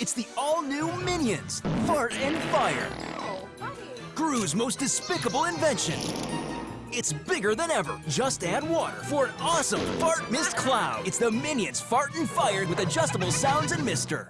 It's the all-new Minions, Fart and Fire. Gru's most despicable invention. It's bigger than ever. Just add water for an awesome fart mist cloud. It's the Minions Fart and Fire with adjustable sounds and mister.